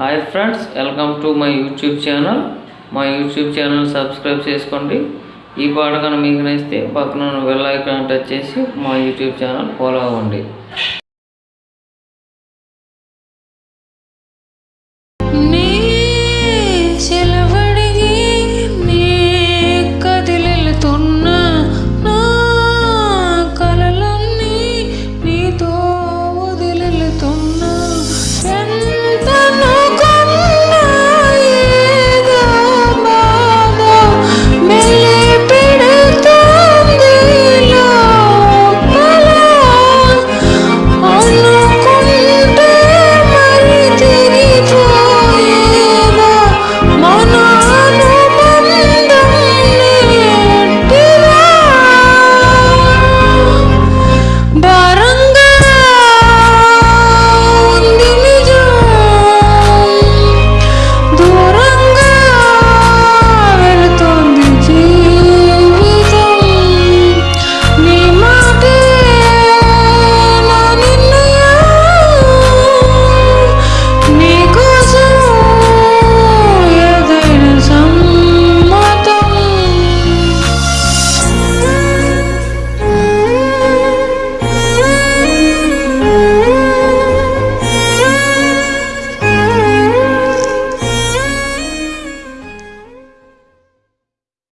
Hi friends welcome to my YouTube channel మా YouTube channel subscribe చేసుకోండి. ఈ పాట కనుక మీకు నచ్చితే పక్కన ఉన్న బెల్ ఐకాన్ టచ్ చేసి మా యూట్యూబ్ ఛానల్ ఫాలో అవ్వండి.